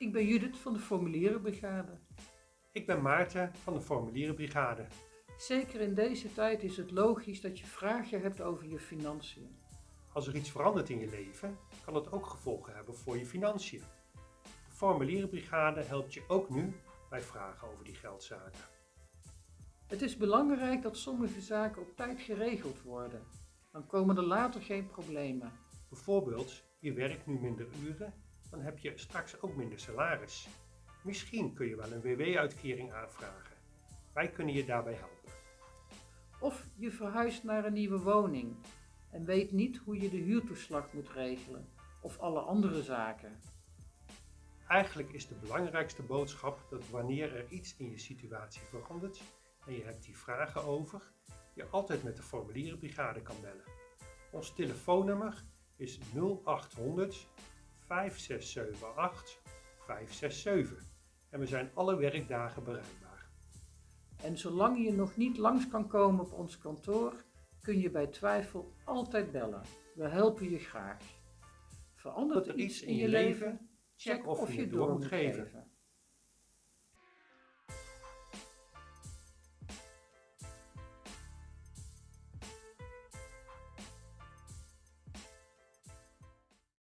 Ik ben Judith van de Formulierenbrigade. Ik ben Maarten van de Formulierenbrigade. Zeker in deze tijd is het logisch dat je vragen hebt over je financiën. Als er iets verandert in je leven, kan het ook gevolgen hebben voor je financiën. De Formulierenbrigade helpt je ook nu bij vragen over die geldzaken. Het is belangrijk dat sommige zaken op tijd geregeld worden. Dan komen er later geen problemen. Bijvoorbeeld, je werkt nu minder uren, dan heb je straks ook minder salaris. Misschien kun je wel een WW-uitkering aanvragen. Wij kunnen je daarbij helpen. Of je verhuist naar een nieuwe woning en weet niet hoe je de huurtoeslag moet regelen of alle andere zaken. Eigenlijk is de belangrijkste boodschap dat wanneer er iets in je situatie verandert en je hebt die vragen over, je altijd met de formulierenbrigade kan bellen. Ons telefoonnummer is 0800 5678 567 en we zijn alle werkdagen bereikbaar. En zolang je nog niet langs kan komen op ons kantoor, kun je bij twijfel altijd bellen. We helpen je graag. Verandert er iets in je leven? Check of je het door moet geven.